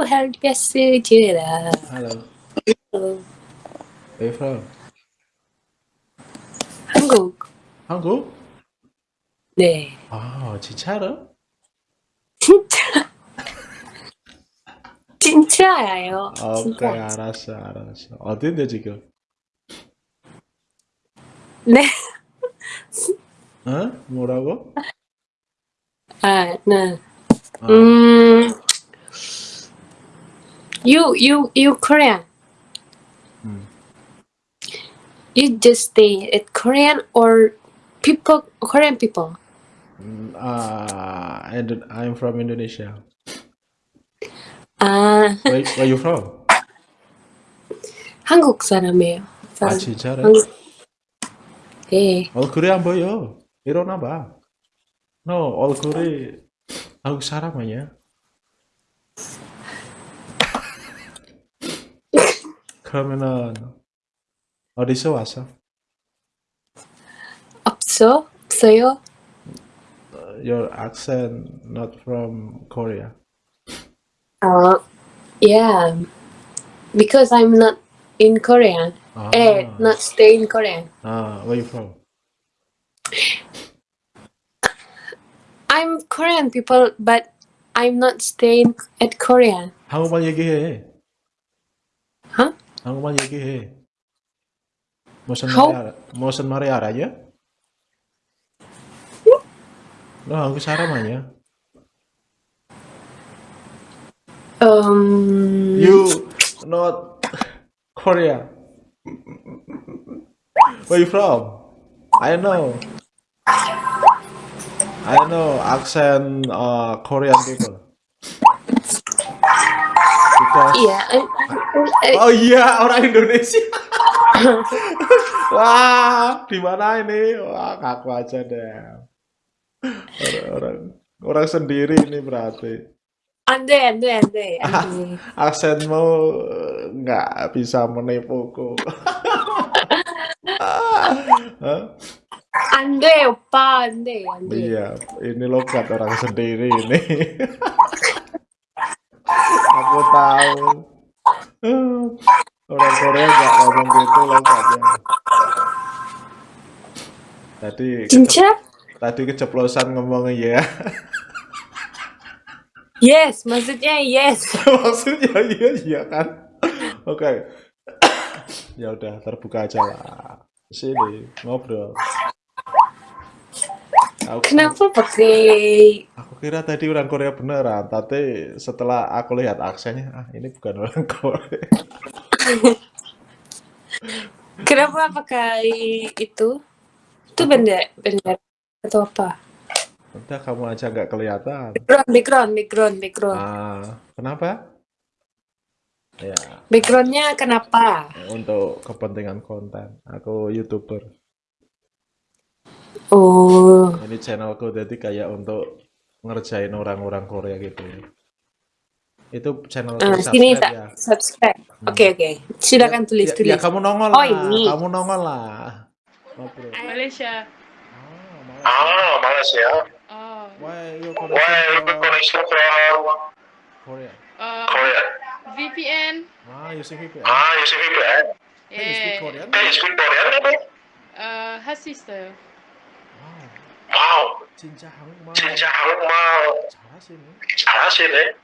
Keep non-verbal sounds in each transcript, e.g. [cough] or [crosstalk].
to hal biasa je lah. Hello. Oh, Where you from? 한국. 한국? 네. 아, 진짜로? 진짜. 진짜예요. 아, 오케이, 진짜. 알았어, 알았어. 어딘데, 지금? 네. 어? 뭐라고? 아, 네. 아, 음. You you you Korean. 음. You just stay at Korean or people Korean people. 음, 아, and I'm from Indonesia. 아, Where, where you from? 한국 사람이에요. 아, 진짜로? 한국. 네. 얼굴이 안 보여. 일어나 봐. No, 얼굴이 한국 사람 아니야? 그러면은 어디서 왔어? 없어? 없어요? Your accent not from Korea. Uh, yeah. Because I'm not in Korean. 아, Eh, not stay in Korean. 아, where you from? I'm Korean people, but I'm not staying at Korean. 한국말 얘기해. Huh? 한국말 얘기해. 무슨 How? 말이 알아? 무슨 말이 알아요? 너 한국 사람 아니야? Um, You not Korea. Where you from? I know. I know accent uh, Korean people. Amerika. Iya. Eh, eh. Oh iya, orang Indonesia. [laughs] Wah, di mana ini? Wah, kaku aja deh. Orang-orang orang sendiri ini berarti. Andre Andre Andre. [laughs] Aksen mau eh, nggak bisa menipuku. [laughs] Andre, opa, Andre? Iya, ini logat orang sendiri ini. Aku tahu. Orang Korea nggak ngomong gitu logatnya. Tadi 진짜? tadi keceplosan ngomong ya. Yes, maksudnya yes. [laughs] Maksudnya iya iya kan. Oke. [coughs] ya udah terbuka aja lah. Sini ngobrol. Aku, Kenapa pakai aku kira tadi orang Korea beneran, tapi setelah aku lihat aksennya, ah ini bukan orang Korea. [laughs] kenapa pakai itu? Itu benda benda atau apa? Udah kamu aja nggak kelihatan. Background, background, background, background. Ah, kenapa? Ya, Backgroundnya kenapa? untuk kepentingan konten. Aku YouTuber. Oh, Ini channelku jadi kayak untuk ngerjain orang-orang Korea gitu ya. Itu channelku ah, sini subscribe tak ya. subscribe. Hmm. Oke oke, silakan tulis Ya, tulis. ya kamu nongol Oh, lah. ini. Kamu nongol lah. Ngobrol. Malaysia. Ah, Malaysia. Ah, Malaysia. Oh. Why you Why connection you from connection from Korea? Uh, Korea? VPN. Ah, using VPN. Ah, you speak VPN? Can you speak Yeah. Korean? Can you speak Korean? Uh, half sister. Wow, Wow, 진짜 한국말 진짜 한국말 잘하시네. 잘하시네.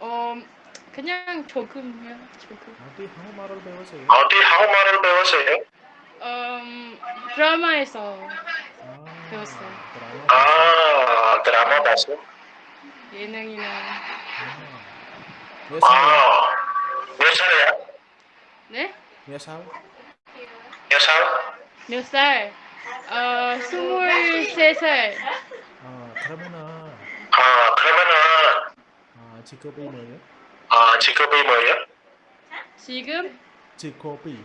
Um, 그냥 조금요. 조금. 어디 한국말을 배우세요? 어디 한국말을 배웠어요? Um, 드라마에서 아, 배웠어요. 드라마 아, 드라마 봤어? 예능이나. 아, 몇 살? 아, 몇 살이야? 네? 몇 살? 몇 살? 몇 살? 어, 스물세 살. 아, 그러면은 아, 그러면은, 아, 직업이 뭐예요? 아, 직업이 뭐예요? 지금 직업이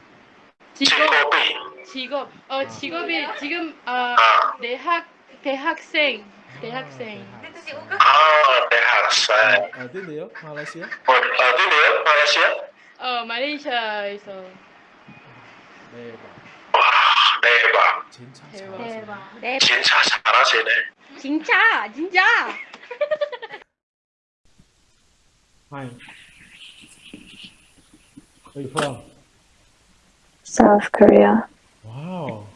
직업 직업이. 직업 어 직업이 지금 아 아, 대학 대학생 대학생 아, 대학생. 아, 어딘데요? 말레이시아? 어, 어디네요? 말레이시아? 어 말레이시아에서 대박. 와, 대박. 진짜 대박. 잘하시네. 네, 진짜 잘하시네. 진짜, 진짜. Hi. Where you from? South Korea. 와우.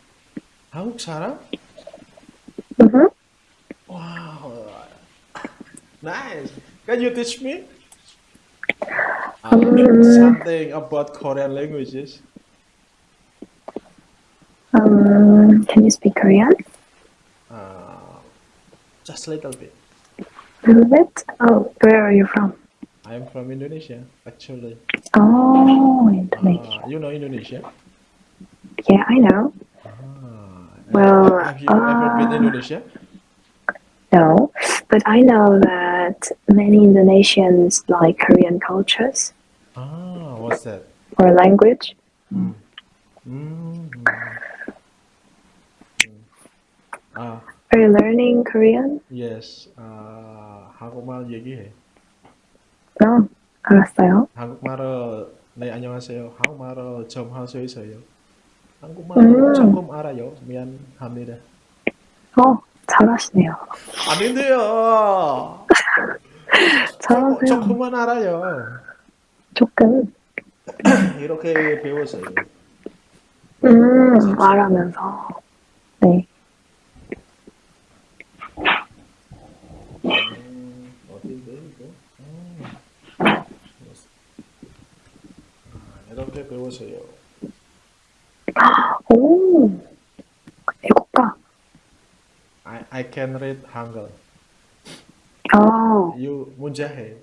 한국 사람? Mm-hmm. Wow. Nice. Can you teach me? Uh, Um, something about Korean languages. Um, can you speak Korean? Uh, just a little bit. A little bit. Oh, where are you from? I'm from Indonesia, actually. Oh, Indonesia. Uh, you know Indonesia? Yeah, I know. Ah, Well, have you ever been uh, Indonesia? No, but I know that many Indonesians like Korean cultures Ah, what's that? or language. Mm. Mm. 아, Are you learning Korean? yes. 아, 한국말 얘기해. No, 알았어요. 한국말을 네 안녕하세요. 한국말을 좀 할 수 있어요. 한국말 음. 조금 알아요. 미안합니다. 어, 잘하시네요. 아닌데요. [laughs] 잘하세요. 조금만 알아요. 조금. 이렇게 배웠어요. 음, 말하면서. 네. 아, 이렇게 배웠어요. 오, 애국가. I, I can read Hangul. 어, You 문자해.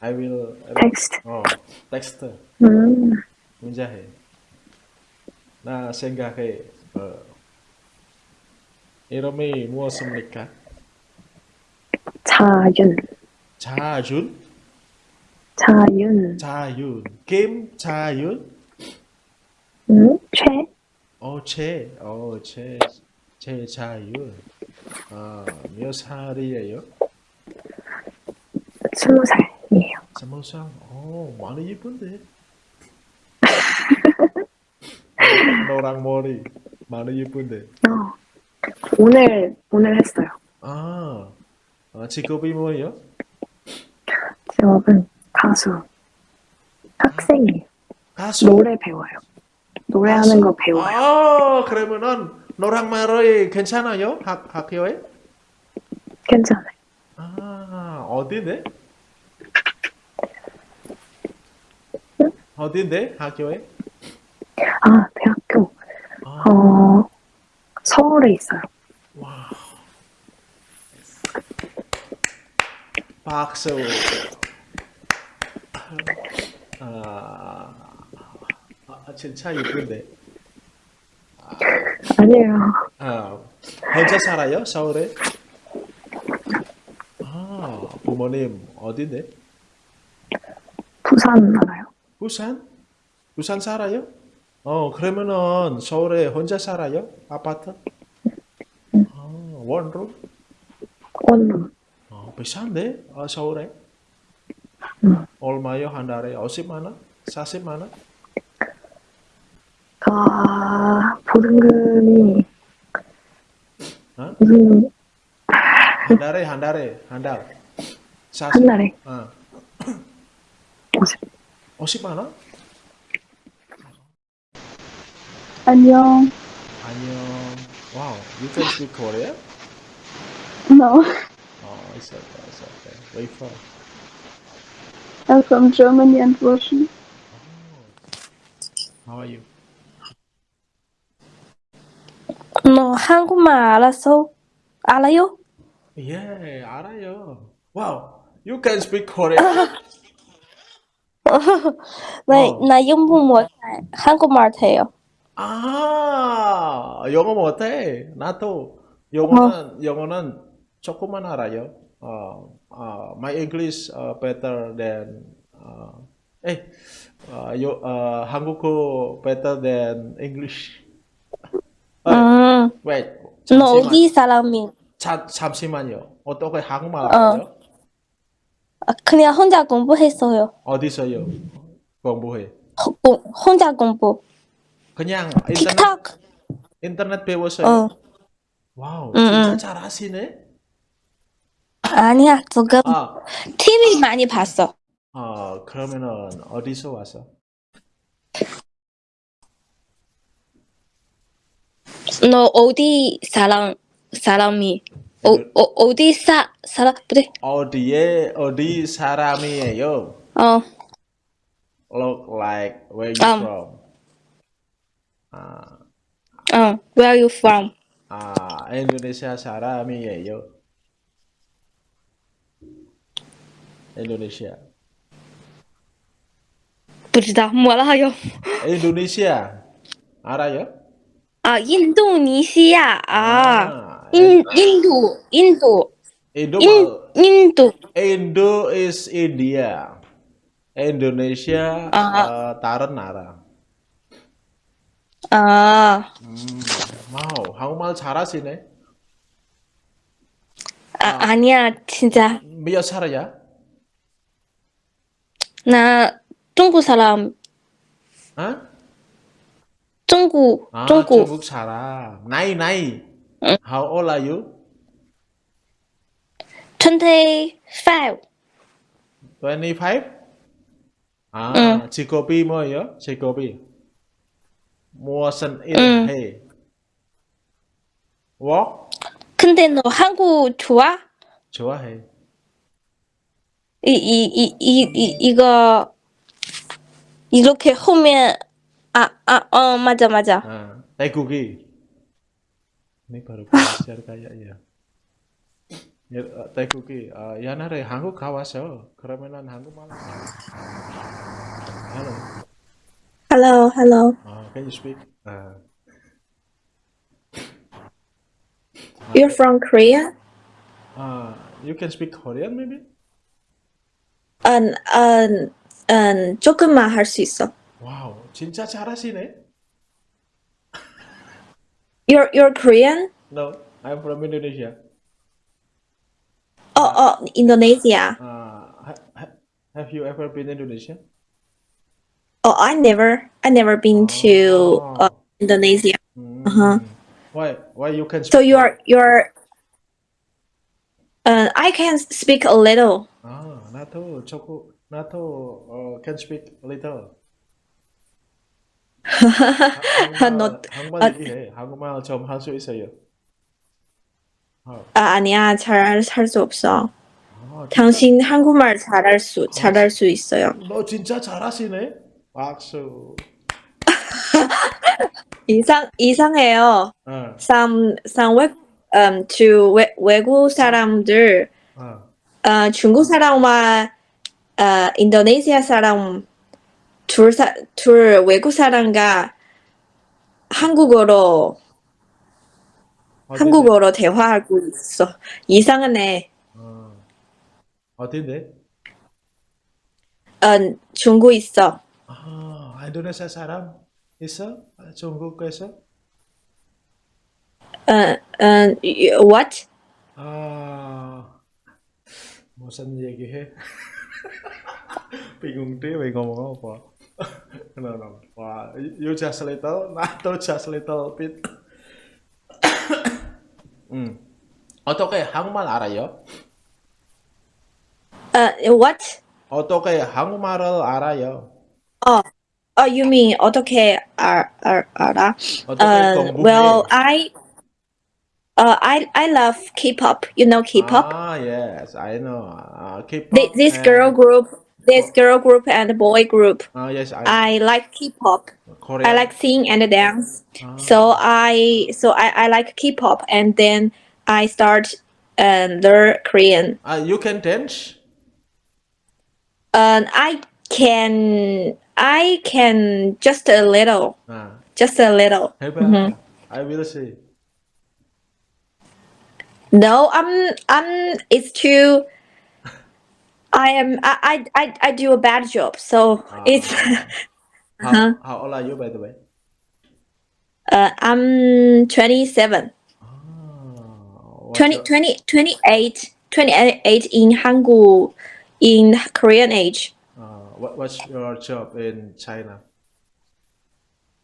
I will 텍스트. 어, 텍스트 음, 문자해. 나 생각해. 어, 이름이 무엇입니까? 자윤. 자준? 자윤. 자윤. 김 자윤? 음, 최. 어, 제, 어, 제, 제 자윤. 아, 몇 살이에요? 스무 살이에요. 스무 살. 어, 많이 예쁜데. [laughs] 너랑 머리 많이 예쁜데. 어, 오늘, 오늘 했어요. 아, 아 직업이 뭐예요? 직업은 가수. 학생이에요. 가수. 노래 배워요. 노래하는 거 배워요. 아, 그러면은 너랑 말이 괜찮아요? 학 학교에? 괜찮아요. 아, 어디네? 어딘데? 학교에? 아, 대학교. 아, 어, 서울에 있어요. 와. 박수. 아, 아, 진짜 예쁜데. 아니에요. 아, 혼자 살아요? 서울에? 아, 부모님 어딘데? 부산 알아요? 부산? 부산 살아요? 어, 그러면은 서울에 혼자 살아요? 아파트? 아, 원룸? 원룸. 어, 비싼데? 어, 서울에? 음. 얼마요? 한 달에 50만 원? 40만 원? 아, 보증금이 어? 무슨 한 달에 한 달에 한 달. 40. 한 달에 어, 50. 50만 원? 안녕. 안녕. Wow, you can speak Korean? No, Oh, it's okay, it's okay. Where you from? I'm from Germany and Russia. How are you? 너 한국말 알았어? 알아요? Yeah, 알아요. Wow, you can speak Korean? 나, 어. 나 영문 못해. 한국말 돼요. 아, 영어 못해. 나도 영어는 영어는 조금만 알아요. 어, 어, my English uh, better than uh, 에, 어, 요, 어, 한국어 better than English. 어, [laughs] 음, wait, 너. 어디 사람이? 자, 잠시만요. 어떻게 한국말 어. 알아요? 아, 그냥 혼자 공부했어요. 어디서요? 공부해. 호- 공- 혼자 공부. 그냥 인터넷. 인터넷 배웠어요. 어. 와우, 응, 진짜 응. 잘하시네. 아니야, 조금 아, TV 많이 봤어. 아, 그러면은 어디서 왔어? 너 어디 사람 사람이 어, 그 어 어디 사 사람 그래? 어디에 어디 사람이에요? 어. Look like where you um. from? 아. 어, where you from? 아, 인도네시아 사람이에요. Indonesia. Tidak malah ya. Indonesia. Ara ya? Ah, Indonesia. Ah. ah, In, Indo, Indo. Indo. Indo. Indo is India. Indonesia uh, uh, Taran Nara. Ah. Uh, hmm, wow, kamu mal cara sih nih? Uh, uh, cinta. 나 중국 사람. 어? 중국 아, 중국. 중국 사람. 나이 나이. 응. How old are you? 25. 25? 아, 응. 직업이 뭐예요? 직업이 무엇은 응. 일해? work? 근데 너 한국 좋아? 좋아해. 一一一一一一个一个可后面啊啊哦，맞아맞아 아, 태국이 네 바로 시작 가야 야. 태국이 아, 야나래 한국 가와서 그러면은 한국말 Hello. Hello, hello. Uh, can you speak? Uh, You're from Korea? Uh, you can speak Korean maybe? 음, 음, 음, 조금만 할 수 있어. 와우, 진짜 잘하시네. You're you're Korean? No, I'm from Indonesia. 어, 어, 인도네시아. Uh, ha, ha, have you ever been Indonesia? 어, I never I never been to uh, Indonesia. Mm. Uh-huh. Why? Why you can? So speak you're you're uh, I can speak a little. 아, 조금 나도 어, can speak little. 한국말, [laughs] 너- 한국말 아, 얘기해. 한국말 좀 할 수 있어요. 어, 아, 아니야. 잘 할 수 없어. 아, 당신 한국말 잘할 수 잘할 수 있어요. 너 진짜 잘하시네. 박수. [laughs] 이상 이상해요. 어, Some some 외 um to 외, 외국 사람들 어. 어, 중국 사람과 어, 인도네시아 사람 둘, 사, 둘 외국 사람과 한국어로 어딘데? 한국어로 대화하고 있어. 이상하네. 어. 어딘데? 어, 중국 있어. 아, 인도네시아 사람 있어? 아, 중국에서? 어, 어, what? 아, bosan ya gitu [laughs] bingung deh mau ngomong apa? No no wah you just little nah, not just little bit. Hmm. Oto kayak hang malara yo ya? eh, eh what? Oto kayak hang maral ara yo ya? oh oh you mean auto kayak uh, ara uh well I uh, I, I love K-pop. You know K-pop? Ah, yes, I know. Uh, K-pop Thi- this girl group, this girl group and boy group. Ah, yes, I, I like K-pop. Korean. I like sing and dance. Ah. So I, so I, I like K-pop, and then I start and uh, learn Korean. Ah, you can dance? And I can, I can just a little, Ah, just a little. hebat. Mhm. I will see. No, I'm, I'm. It's too. I am. I, I, I, I do a bad job. So Ah. it's. [laughs] How, Uh-huh. how old are you, by the way? Uh, I'm 27. Ah, 20, your- 20, 28, 28 in Hangul, in Korean age. uh, what, what's your job in China?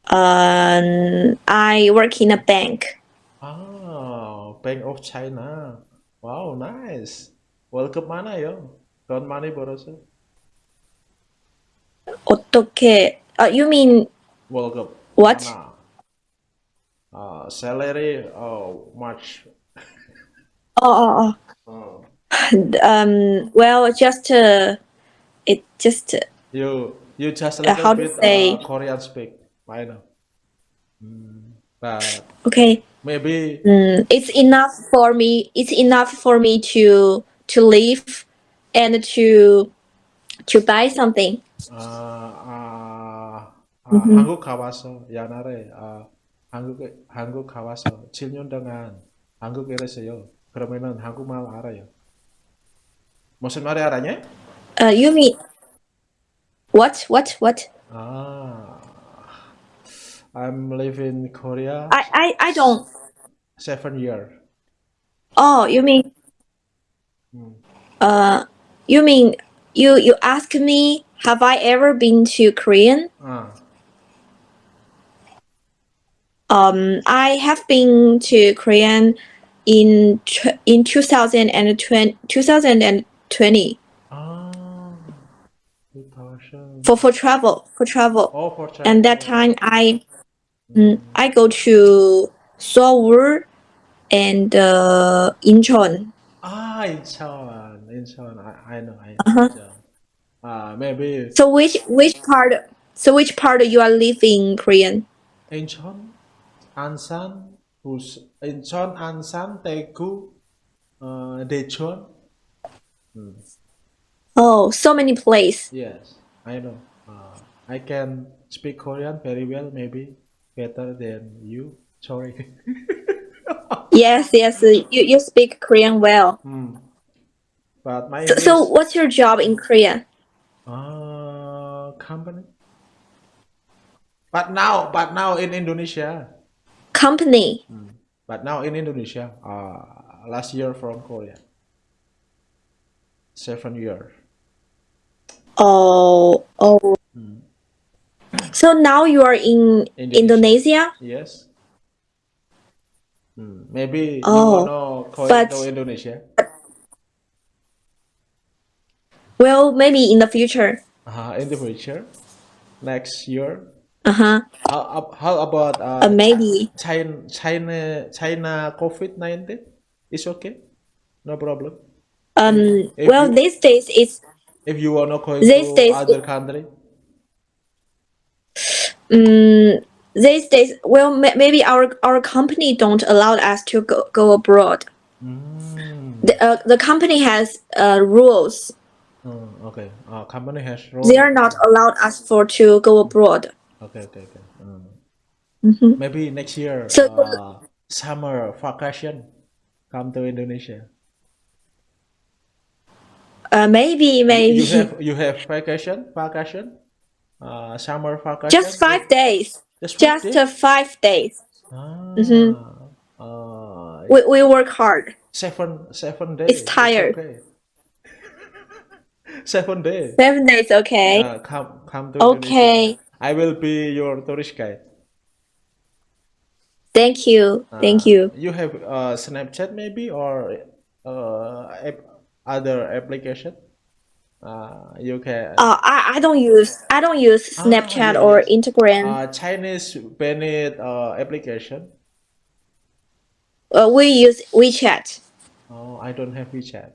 Um, I work in a bank. Ah, Bank of China. Wow, nice. 월급 많아요. 돈 많이 벌었어. 어떻게? Uh, you mean 월급 what? 많아. 아, uh, salary oh much [laughs] Oh, oh, oh, oh. Um, well, just uh, it just you you just a Uh, little how to bit say- uh, Korean speak I know Mm, but okay. maybe Mm, it's enough for me. It's enough for me to to live and to to buy something. 아, 아, 아, 음흠. 한국 가봐서 옛날에 아, 한국에 한국 가봐서 7년 동안 한국에 있었어요. 그러면은 한국말 알아요. 무슨 말이 알아냐? Uh, you mean what? What? What? 아, I'm living in Korea. I, I, I don't. Seven years. Oh, you mean? Hmm. Uh, you mean you you ask me have I ever been to Korean? Ah. Um, I have been to Korean in in 2020 ah. for for travel for travel. Oh, for travel and that time I Mm, I go to Seoul and uh, Incheon. Ah, Incheon, Incheon. I, I know. I, uh -huh. Uh, maybe. So which which part? So which part you are living, Korean? Incheon, Ansan, Bus, Incheon, Ansan, Daegu, uh, Daejeon. Hmm. Oh, so many places. Yes, I know. Uh, I can speak Korean very well, maybe better than you. Sorry. Yes, yes. You you speak Korean well. Mm. But my So, so what's your job in Korea? uh, company. But now, but now in Indonesia. Company. But now in Indonesia, uh, last year from Korea. Seven years. Oh, oh. So now you are in Indonesia. Indonesia. Yes. Hmm, Maybe you Oh, go but- Indonesia. Well, maybe in the future. Uh, in the future, next year. Uh huh. How, how about uh, Uh, maybe. China, China, China COVID nineteen? It's okay, no problem. Um. If Well, you- these days it's If you wanna go These to days other it- country, um these days. Well, ma- maybe our our company don't allow us to go go abroad. mm. The uh, the company has uh rules. Oh, okay. Uh, company has rules. They are not allowed us for to go abroad. Okay, okay, okay. Mm. Mhm. Maybe next year, So- uh, summer vacation, come to Indonesia. Uh, maybe maybe You have you have vacation, vacation, uh, summer vacation. just five days. Just five Just days? uh, five days. Ah, Mhm. uh, We we work hard. seven seven days. It's tired. okay. [laughs] seven days. Seven days. Okay. Uh, come come to Okay. Indonesia. I will be your tourist guide. Thank you. Thank Uh, you. You have uh, Snapchat maybe or uh, app, other application? Uh, you can. Uh, I, I don't use I don't use Ah, Snapchat or. Instagram. Uh, Chinese banned uh, application. Uh, we use WeChat. Oh, I don't have WeChat.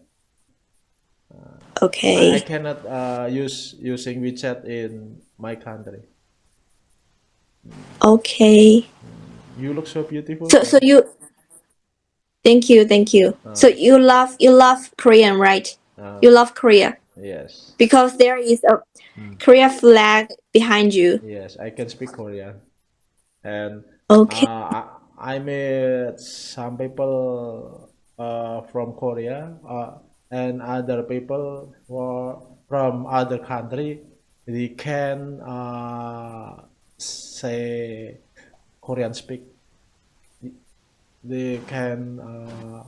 Okay. I cannot uh, use using WeChat in my country. Okay. You look so beautiful. So so you. Thank you. Thank you. So you love you love Korean, right? Uh, You love Korea yes, because there is a Korea flag behind you. yes, I can speak Korean, and Okay. uh, I, I met some people uh, from Korea uh, and other people were from other country. They can uh, say Korean speak. They can uh,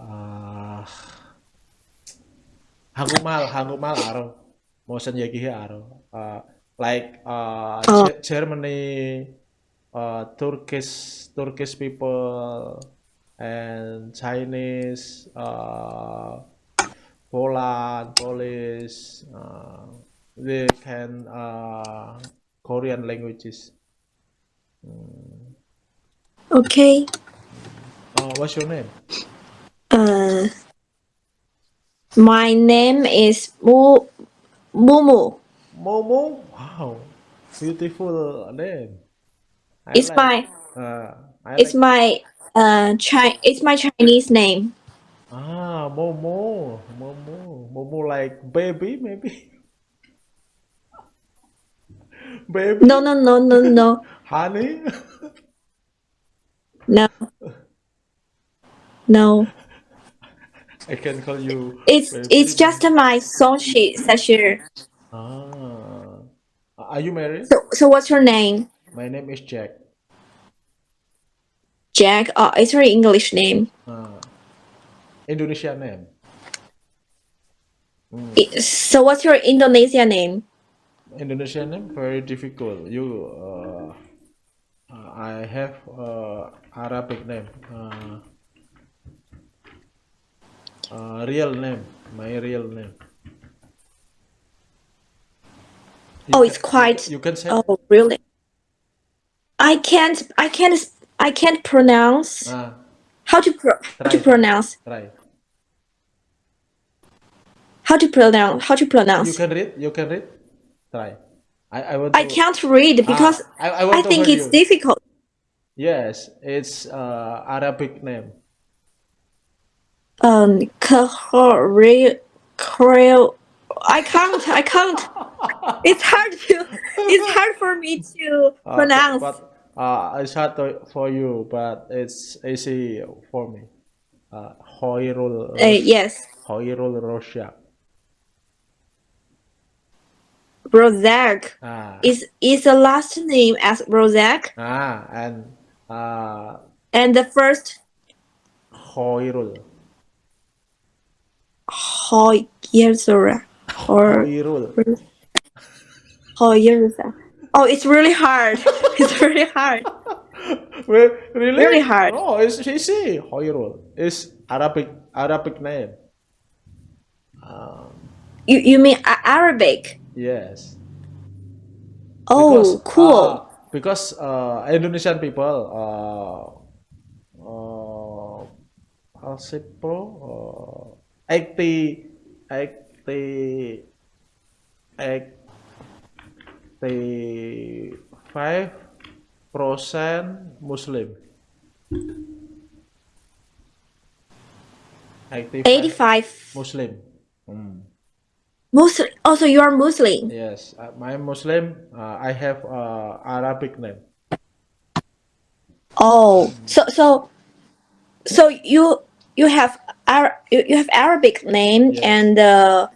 uh, 한국말 한국말 알아. 무슨 얘기해 알아. Uh, like uh, Oh. Ge- Germany, uh, Turkish Turkish people and Chinese, uh, Poland, Polish, uh, they can uh, Korean languages. Mm. Okay. Uh, what's your name? Uh, My name is Mu Mumu. Momo. Wow, beautiful name. I It's like- my Uh, it's like- my uh Chi it's my Chinese name. ah Momo, Momo, Momo like baby maybe. [laughs] baby. No no no no no Honey. [laughs] no. No. I can call you. It's it's just my song sheet Sashir. Ah. Are you married? So so what's your name? My name is Jack. Jack. Oh, it's your English name. Ah. Indonesia name. I- So what's your Indonesia name? Indonesia name very difficult. You, uh, uh, I have uh, Arabic name. Uh, uh, real name, my real name. You Oh, it's can- quite- You can say. Oh, really? I can't. I can't. I can't pronounce. Ah, How to pro- how to pronounce? try. How to pronounce? How to pronounce? You can read. You can read. Try. I, I want. I to- can't read because Ah, I, I, I think it's you. difficult. Yes, it's uh, Arabic name. Um, Korea. I can't. I can't. It's hard to. It's hard for me to [laughs] Uh, pronounce. But, uh, it's hard to, for you, but it's easy for me. Uh, Hoirul, Uh, yes, Hoirul Rosha. Rozak Ah, is is the last name as Rozak, ah, and uh, and the first Hoirul. Hoyerzura or. Hoyerza. Oh, it's really hard. [laughs] It's really hard. [laughs] Well, really? Very hard. No, it's easy. Hoirul. It's Arabic Arabic name. Um, You you mean Arabic? yes. Oh, cool. uh, because uh, Indonesian people uh, uh, Alsipro uh, 80 80 85 percent Muslim 85 85 Muslim Hmm. Muslim. Also, you are Muslim. yes uh, my Muslim uh, I have uh, Arabic name Oh, so so so you you have Ar- you, have Arabic name and uh,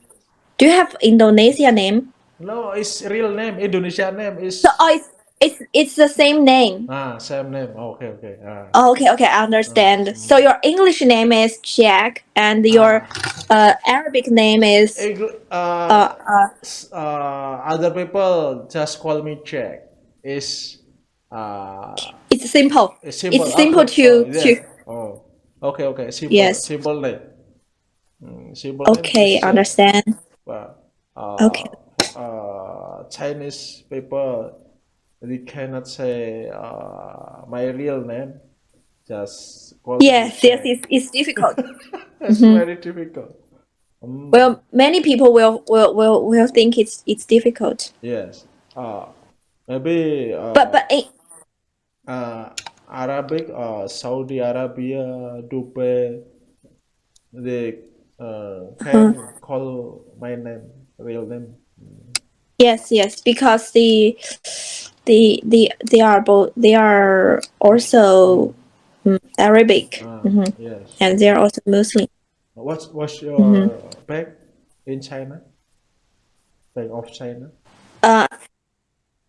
do you have Indonesia name? No, it's real name. Indonesia name is So oh, it's it's it's the same name. ah same name. okay, okay. Ah. Oh, okay, okay, I understand. So your English name is Jack, and your uh, Arabic name is uh, uh, uh, uh, other people just call me Jack. Is uh it's simple. it's simple. It's simple Okay. to oh, yeah. to. Okay, okay. Simple. Yes. Simple name. Mm, simple Okay, is Jack. understand. But, uh, Okay. Uh, Chinese people, they cannot say uh, my real name. Just call Yes, yes, it's, it's difficult. [laughs] It's very difficult. Mm, well, many people will will will, will think it's it's difficult. yes. Uh, maybe. Uh, But but eh, uh, Arabic, uh, Saudi Arabia, Dubai, they uh, can Uh-huh. call my name, real name. yes, yes, because the the the they are both they are also mm, Arabic Ah, mhm, Yes. and they are also Muslim. What's what's your Mhm. bank in China? Bank of China. Uh,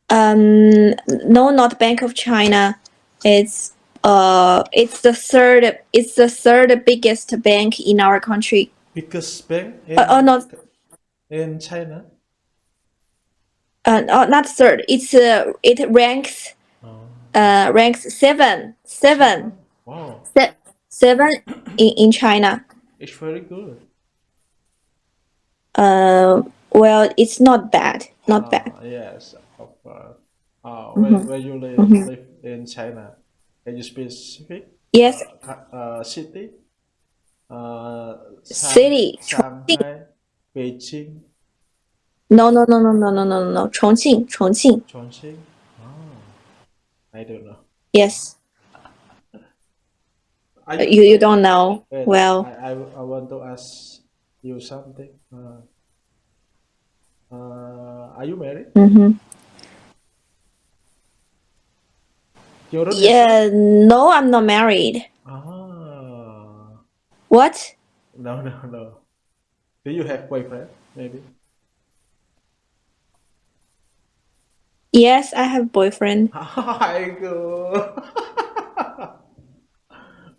um, no, not Bank of China. It's uh, it's the third. It's the third biggest bank in our country. Biggest bank in, Uh, oh, no. in China. Uh, no, not third. It's uh, it ranks Oh, uh ranks seven seven wow, se- seven in in China. it's very good. Uh, well, it's not bad. Not Ah, bad. Yes, of. Uh, Mhm. where, where you live, Mhm. live in China? Can you specific? Yes. Uh, uh, city. Uh, city. Shanghai, Beijing. No, no, no, no, no, no, no, no. Chongqing, Chongqing. Chongqing. Oh, I don't know. Yes. I, you you don't know wait, well. I, I, I want to ask you something. Uh, uh, are you married? Mm -hmm. Yeah, no, I'm not married. Ah, What? no, no, no. Do you have boyfriend? Maybe. Yes, I have boyfriend. [laughs] Aigoo.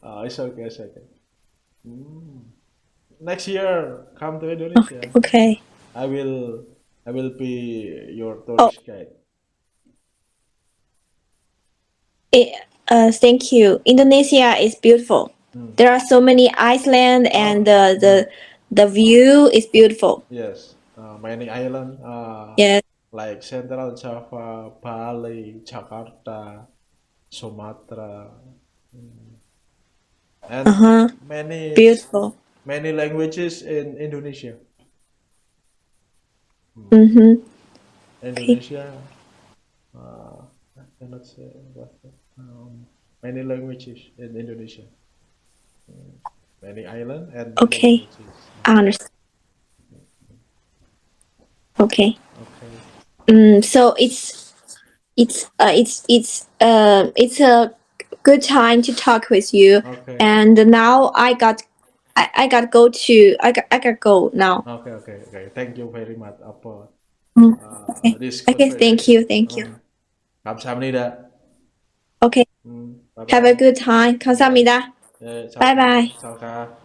oh, [laughs] it's okay, it's okay. Mm. Next year, come to Indonesia. Okay. I will, I will be your Oh. tourist guide. Eh, uh, thank you. Indonesia is beautiful. Mm. There are so many islands, and the the the view is beautiful. Yes, uh, many island. Uh, Yes. like Central Java, Bali, Jakarta, Sumatra, mm, and Uh huh. many Beautiful. many languages in Indonesia. Mm-hmm. Indonesia, uh, I cannot say what. Um, many languages in Indonesia. Mm, Many island and Okay. I understand. Okay. Okay. Mm, so it's it's uh, it's it's uh it's a good time to talk with you. Okay. And now I got I, I got go to I got I got go now. Okay. Okay. Okay. Thank you very much for Mm, uh, okay. this. Okay, thank you, thank you. 음, 감사합니다. Okay. 음, bye Have a good time. 감사합니다. 예, 잘- Bye bye. 잘 가.